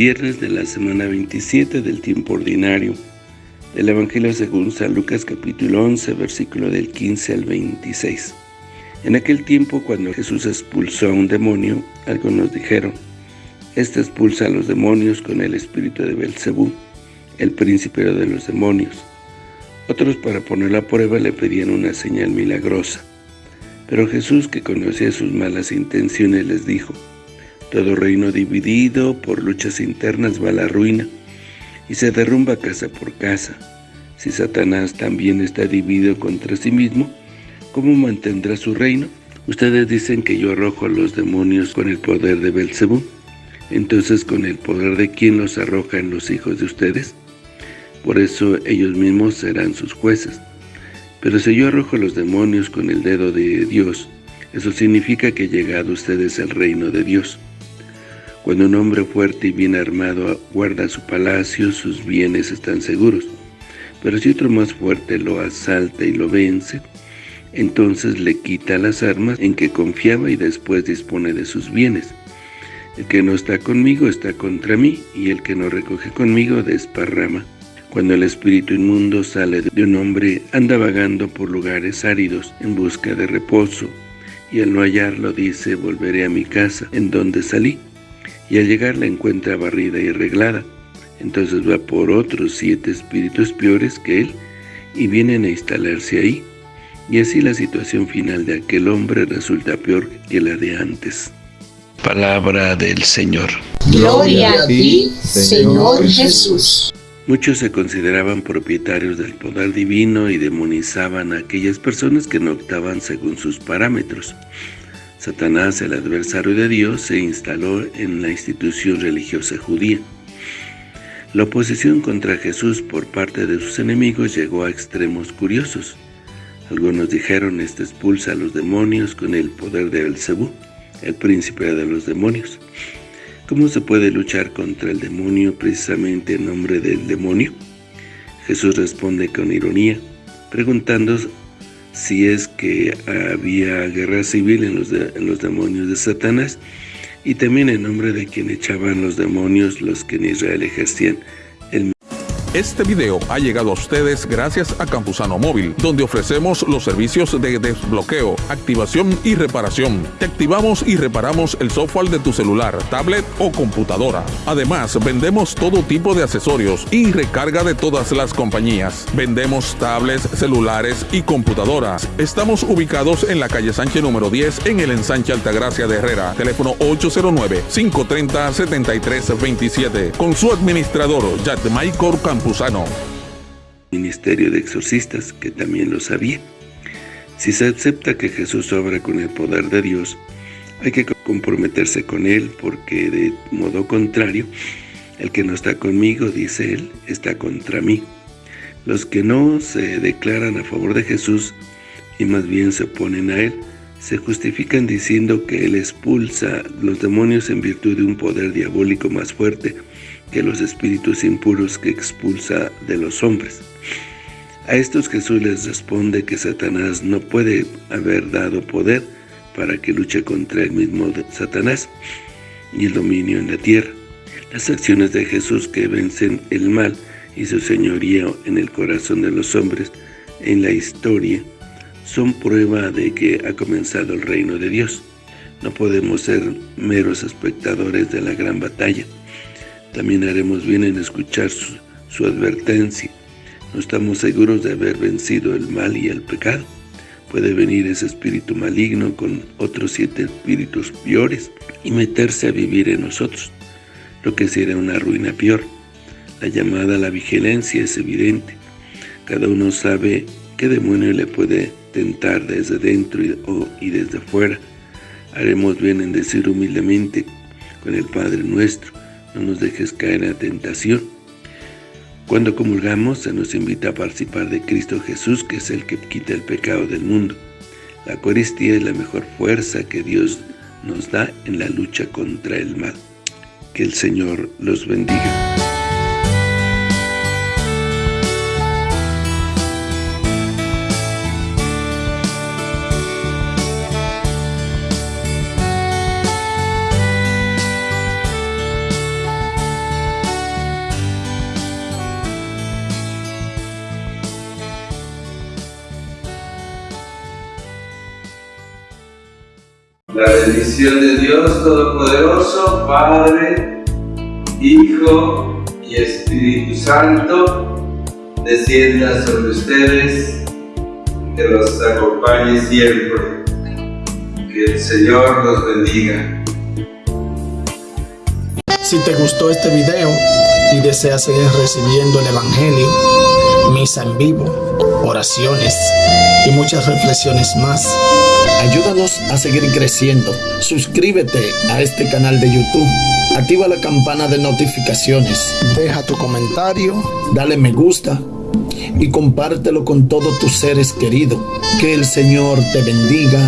viernes de la semana 27 del tiempo ordinario. Del Evangelio según San Lucas capítulo 11, versículo del 15 al 26. En aquel tiempo, cuando Jesús expulsó a un demonio, algunos dijeron, Este expulsa a los demonios con el espíritu de Belcebú, el príncipe de los demonios. Otros, para poner a prueba, le pedían una señal milagrosa. Pero Jesús, que conocía sus malas intenciones, les dijo, Todo reino dividido por luchas internas va a la ruina, y se derrumba casa por casa. Si Satanás también está dividido contra sí mismo, ¿cómo mantendrá su reino? Ustedes dicen que yo arrojo a los demonios con el poder de Belcebú. Entonces, ¿con el poder de quién los arrojan los hijos de ustedes? Por eso ellos mismos serán sus jueces. Pero si yo arrojo a los demonios con el dedo de Dios, eso significa que ha llegado a ustedes el reino de Dios. Cuando un hombre fuerte y bien armado guarda su palacio, sus bienes están seguros. Pero si otro más fuerte lo asalta y lo vence, entonces le quita las armas en que confiaba y después dispone de sus bienes. El que no está conmigo está contra mí, y el que no recoge conmigo desparrama. Cuando el espíritu inmundo sale de un hombre, anda vagando por lugares áridos en busca de reposo, y al no hallarlo dice, volveré a mi casa, en donde salí y al llegar la encuentra barrida y arreglada. Entonces va por otros siete espíritus peores que él y vienen a instalarse ahí. Y así la situación final de aquel hombre resulta peor que la de antes. Palabra del Señor. Gloria a ti, Señor Jesús. Muchos se consideraban propietarios del poder divino y demonizaban a aquellas personas que no optaban según sus parámetros. Satanás, el adversario de Dios, se instaló en la institución religiosa judía. La oposición contra Jesús por parte de sus enemigos llegó a extremos curiosos. Algunos dijeron, este expulsa a los demonios con el poder de Belcebú, el príncipe de los demonios. ¿Cómo se puede luchar contra el demonio precisamente en nombre del demonio? Jesús responde con ironía, preguntando si es que había guerra civil en los, en los demonios de Satanás y también en nombre de quien echaban los demonios los que en Israel ejercían este video ha llegado a ustedes gracias a Campusano Móvil, donde ofrecemos los servicios de desbloqueo, activación y reparación. Te activamos y reparamos el software de tu celular, tablet o computadora. Además, vendemos todo tipo de accesorios y recarga de todas las compañías. Vendemos tablets, celulares y computadoras. Estamos ubicados en la calle Sánchez número 10 en el ensanche Altagracia de Herrera. Teléfono 809-530-7327. Con su administrador, Michael Campusano. Ministerio de exorcistas, que también lo sabía. Si se acepta que Jesús obra con el poder de Dios, hay que comprometerse con Él, porque de modo contrario, el que no está conmigo, dice Él, está contra mí. Los que no se declaran a favor de Jesús y más bien se oponen a Él, se justifican diciendo que Él expulsa los demonios en virtud de un poder diabólico más fuerte que los espíritus impuros que expulsa de los hombres. A estos Jesús les responde que Satanás no puede haber dado poder para que luche contra el mismo Satanás y el dominio en la tierra. Las acciones de Jesús que vencen el mal y su señorío en el corazón de los hombres en la historia son prueba de que ha comenzado el reino de Dios. No podemos ser meros espectadores de la gran batalla. También haremos bien en escuchar su, advertencia. No estamos seguros de haber vencido el mal y el pecado. Puede venir ese espíritu maligno con otros siete espíritus peores y meterse a vivir en nosotros, lo que sería una ruina peor. La llamada a la vigilancia es evidente. Cada uno sabe qué demonio le puede tentar desde dentro y, y desde fuera. Haremos bien en decir humildemente con el Padre nuestro, no nos dejes caer en tentación. Cuando comulgamos se nos invita a participar de Cristo Jesús, que es el que quita el pecado del mundo. La Eucaristía es la mejor fuerza que Dios nos da en la lucha contra el mal. Que el Señor los bendiga. La bendición de Dios Todopoderoso, Padre, Hijo y Espíritu Santo, descienda sobre ustedes, que los acompañe siempre. Que el Señor los bendiga. Si te gustó este video y deseas seguir recibiendo el Evangelio, misa en vivo, oraciones y muchas reflexiones más, ayúdanos a seguir creciendo. Suscríbete a este canal de YouTube. Activa la campana de notificaciones. Deja tu comentario, dale me gusta y compártelo con todos tus seres queridos. Que el Señor te bendiga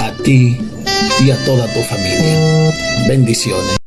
a ti y a toda tu familia. Bendiciones.